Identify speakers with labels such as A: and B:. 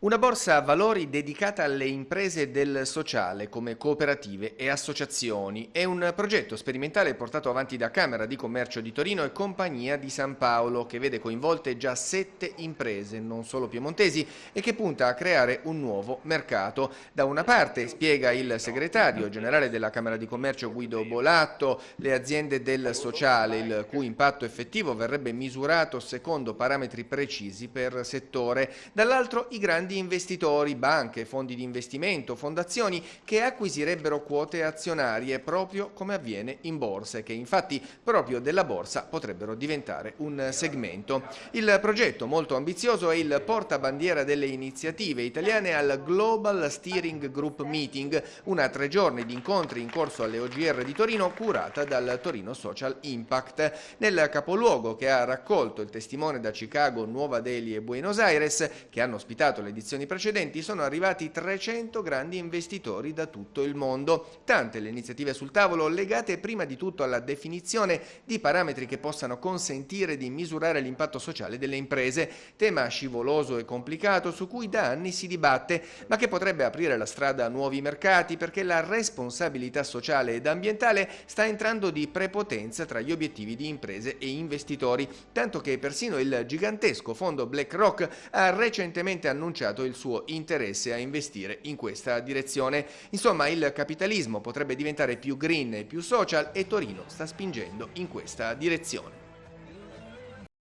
A: Una borsa a valori dedicata alle imprese del sociale come cooperative e associazioni è un progetto sperimentale portato avanti da Camera di Commercio di Torino e Compagnia di San Paolo che vede coinvolte già sette imprese, non solo piemontesi, e che punta a creare un nuovo mercato. Da una parte, spiega il segretario generale della Camera di Commercio Guido Bolatto, le aziende del sociale, il cui impatto effettivo verrebbe misurato secondo parametri precisi per settore, dall'altro i grandi grandi investitori, banche, fondi di investimento, fondazioni che acquisirebbero quote azionarie proprio come avviene in borsa e che infatti proprio della borsa potrebbero diventare un segmento. Il progetto molto ambizioso è il portabandiera delle iniziative italiane al Global Steering Group Meeting, una tre giorni di incontri in corso alle OGR di Torino curata dal Torino Social Impact. Nel capoluogo che ha raccolto il testimone da Chicago, Nuova Delhi e Buenos Aires, che hanno ospitato le edizioni precedenti sono arrivati 300 grandi investitori da tutto il mondo. Tante le iniziative sul tavolo legate prima di tutto alla definizione di parametri che possano consentire di misurare l'impatto sociale delle imprese, tema scivoloso e complicato su cui da anni si dibatte, ma che potrebbe aprire la strada a nuovi mercati perché la responsabilità sociale ed ambientale sta entrando di prepotenza tra gli obiettivi di imprese e investitori, tanto che persino il gigantesco fondo BlackRock ha recentemente annunciato annunciato il suo interesse a investire in questa direzione. Insomma, il capitalismo potrebbe diventare più green e più social e Torino sta spingendo in questa direzione.